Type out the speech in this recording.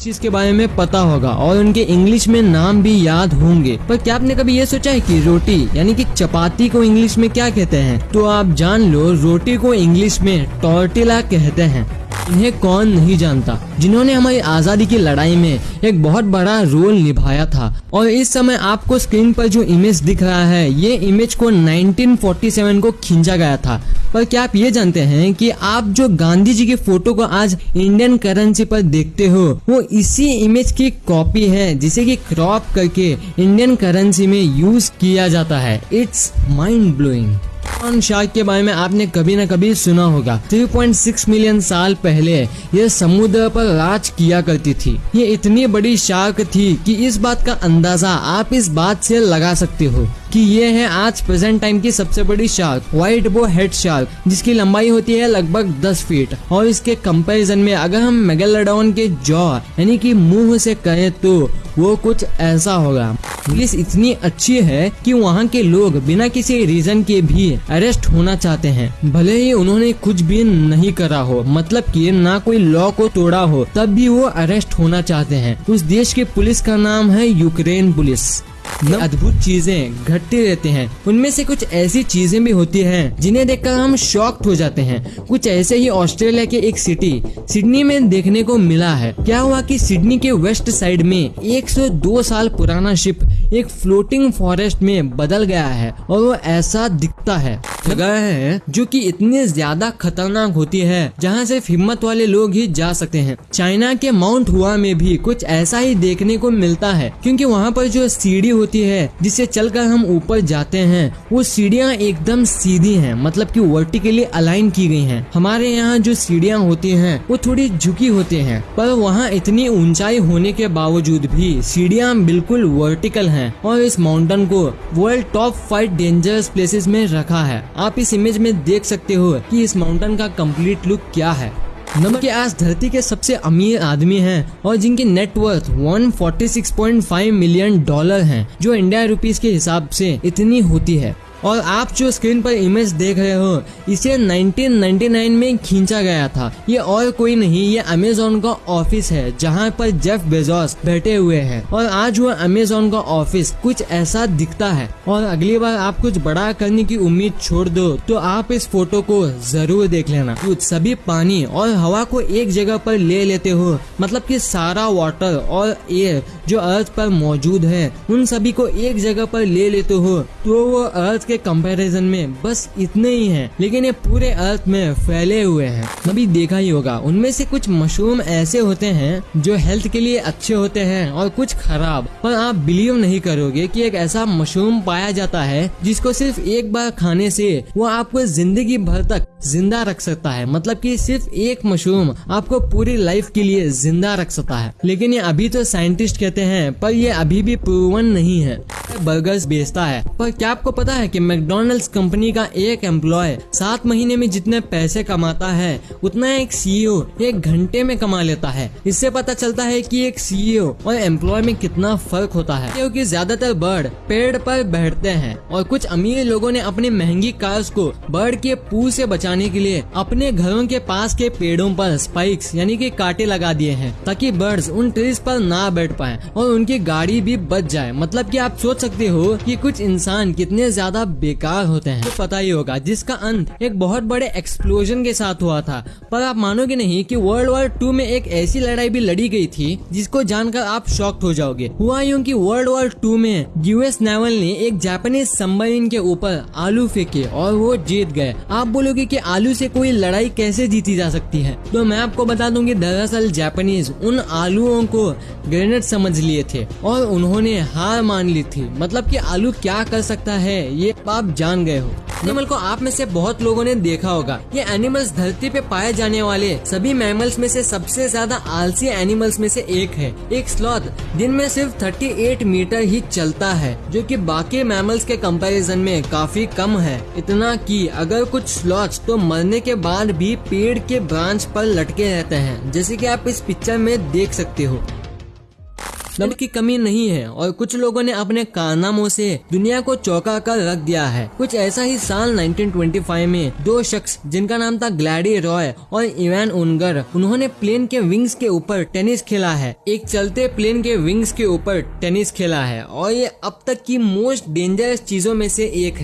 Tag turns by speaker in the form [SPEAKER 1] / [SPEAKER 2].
[SPEAKER 1] चीज़ के बारे में पता होगा और उनके इंग्लिश में नाम भी याद होंगे। पर क्या आपने कभी ये सोचा है कि रोटी, यानी कि चपाती को इंग्लिश में क्या कहते हैं? तो आप जान लो, रोटी को इंग्लिश में टॉर्टिला कहते हैं। इन्हें कौन नहीं जानता? जिन्होंने हमारी आज़ादी की लड़ाई में एक बहुत बड़ा रोल निभाया था। और इस समय आपको स्क्रीन पर जो इमेज दिख रहा है, ये इमेज को 1947 को खींचा गया था। पर क्या आप ये जानते हैं कि आप जो गांधी जी की फ़ोटो को आज इंडियन करेंसी पर देखते हो, वो इसी इमेज की कॉपी है, जिसे कि क्रॉप करके इंडियन करेंसी में यूज़ किया जाता है। It's mind blowing on shark के बारे में आपने कभी न कभी सुना होगा। 3.6 मिलियन साल पहले यह समुद्र पर राज किया करती थी। ये इतनी बड़ी शार्क थी कि इस बात का अंदाज़ा आप इस बात से लगा सकते हो कि ये है आज प्रेजेंट टाइम की सबसे बड़ी shark white bow head shark जिसकी लंबाई होती है लगभग 10 फीट और इसके कंपैरिजन में अगर हम मेगालोडॉन के जॉ यानी कि मुँह से कहें तो वो कुछ ऐसा होगा। पुलिस इतनी अच्छी है कि वहाँ के लोग बिना किसी रीजन के भी अरेस्ट होना चाहते हैं। भले ही उन्होंने कुछ भी नहीं करा हो मतलब कि ना कोई लॉ को तोड़ा हो, तब भी वो अरेस्ट होना चाहते हैं। उस देश के पुलिस का नाम है यूक्रेन पुलिस। अद्भुत चीज़ें घटते रहते हैं। उनमें से कुछ ऐसी चीज़ें भी होती हैं जिन्हें देखकर हम शॉक्ड हो जाते हैं। कुछ ऐसे ही ऑस्ट्रेलिया के एक सिटी सिडनी में देखने को मिला है। क्या हुआ कि सिडनी के वेस्ट साइड में 102 साल पुराना शिप एक फ्लोटिंग फॉरेस्ट में बदल गया है और वो ऐसा दिखता है। जगह है, जो कि इतनी ज़्यादा खतरनाक होती है, जहाँ सिर्फ़ हिम्मत वाले लोग ही जा सकते हैं। चाइना के माउंट हुआ में भी कुछ ऐसा ही देखने को मिलता है, क्योंकि वहाँ पर जो सीढ़ी होती है, जिससे चलकर हम ऊपर जाते हैं, वो सीढ़ियाँ एकदम सीधी हैं मतलब कि वर्टिकली अलाइन की गई हैं। हमारे यहाँ जो सीढ़ियाँ होती हैं, वो थोड़ी झुकी होती हैं, पर वहाँ इतनी ऊंचाई होने के बावजूद भी सीढ़ियाँ बिल्कुल वर्टिकल हैं, और इस माउंटेन को world top five dangerous places में रखा है। आप इस इमेज में देख सकते हो कि इस माउंटेन का कंप्लीट लुक क्या है। नंबर के आज धरती के सबसे अमीर आदमी हैं और जिनकी नेटवर्थ 146.5 मिलियन डॉलर हैं, जो इंडिया रुपीस के हिसाब से इतनी होती है। और आप जो स्क्रीन पर इमेज देख रहे हो, इसे 1999 में खींचा गया था। ये और कोई नहीं, ये अमेजोन का ऑफ़िस है, जहाँ पर जेफ बेजोस बैठे हुए हैं। और आज वो अमेजोन का ऑफ़िस कुछ ऐसा दिखता है। और अगली बार आप कुछ बड़ा करने की उम्मीद छोड़ दो तो आप इस फ़ोटो को ज़रूर देख लेना। कुछ सभी पानी और हवा को एक जगह पर ले लेते हो मतलब कि सारा वाटर और एयर जो अर्थ पर मौजूद है, उन सभी को एक जगह पर ले लेते हो तो वो अर्थ के कंपैरिजन में बस इतने ही हैं, लेकिन ये पूरे अर्थ में फैले हुए हैं। कभी देखा ही होगा, उनमें से कुछ मशरूम ऐसे होते हैं जो हेल्थ के लिए अच्छे होते हैं और कुछ खराब। पर आप बिलीव नहीं करोगे कि एक ऐसा मशरूम पाया जाता है जिसको सिर्फ़ एक बार खाने से वो आपको ज़िंदगी भर तक ज़िंदा रख सकता है। मतलब कि सिर्फ़ एक मशरूम आपको पूरी लाइफ के लिए ज़िंदा रख सकता है। लेकिन ये अभी तो साइंटिस्ट कहते हैं, पर ये अभी भी प्रूवन नहीं है। बर्गर्स बेचता है। पर क्या आपको पता है कि मैकडोनल्ड्स कंपनी का एक एम्प्लॉय सात महीने में जितने पैसे कमाता है, उतना एक सीईओ एक घंटे में कमा लेता है। इससे पता चलता है कि एक सीईओ और एम्प्लॉय में कितना फ़र्क होता है। क्योंकि ज़्यादातर बर्ड पेड़ पर बैठते हैं और कुछ अमीर लोगों ने अपनी महँगी कार्स को बर्ड के पू से बचाने के लिए अपने घरों के पास के पेड़ों पर स्पाइक्स यानी कि कांटे लगा दिए हैं, ताकि बर्ड्स उन ट्रीज पर ना बैठ पाए और उनकी गाड़ी भी बच जाए। मतलब कि आप सोच सकते हो कि कुछ इंसान कितने ज़्यादा बेकार होते हैं। तो पता ही होगा, जिसका अंत एक बहुत बड़े एक्सप्लोजन के साथ हुआ था। पर आप मानोगे नहीं कि वर्ल्ड वॉर टू में एक ऐसी लड़ाई भी लड़ी गई थी, जिसको जानकर आप शॉक्ट हो जाओगे। हुआ यूँ की वर्ल्ड वॉर टू में यूएस नेवल ने एक जापानीज सबमरीन के ऊपर आलू फेंके और वो जीत गए। आप बोलोगे कि आलू से कोई लड़ाई कैसे जीती जा सकती है? तो मैं आपको बता दूँगी दरअसल जापानीज उन आलुओं को ग्रेनेड समझ लिए थे और उन्होंने हार मान ली थी। मतलब कि आलू क्या कर सकता है, ये आप जान गए हो। एनिमल को आप में से बहुत लोगों ने देखा होगा। ये एनिमल्स धरती पे पाए जाने वाले सभी मैमल्स में से सबसे ज़्यादा आलसी एनिमल्स में से एक है। एक स्लॉथ दिन में सिर्फ़ 38 मीटर ही चलता है, जो कि बाकी मैमल्स के कंपैरिजन में काफ़ी कम है। इतना कि अगर कुछ स्लॉथ्स तो मरने के बाद भी पेड़ के ब्रांच पर लटके रहते हैं। जैसे कि आप इस पिक्चर में देख सकते हो। दम की कमी नहीं है और कुछ लोगों ने अपने कारनामों से दुनिया को चौंका कर रख दिया है। कुछ ऐसा ही साल 1925 में दो शख्स, जिनका नाम था ग्लैडी रॉय और इवान उनगर, उन्होंने प्लेन के विंग्स के ऊपर टेनिस खेला है। एक चलते प्लेन के विंग्स के ऊपर टेनिस खेला है और ये अब तक की मोस्ट डेंजरस चीज़ों में से एक है।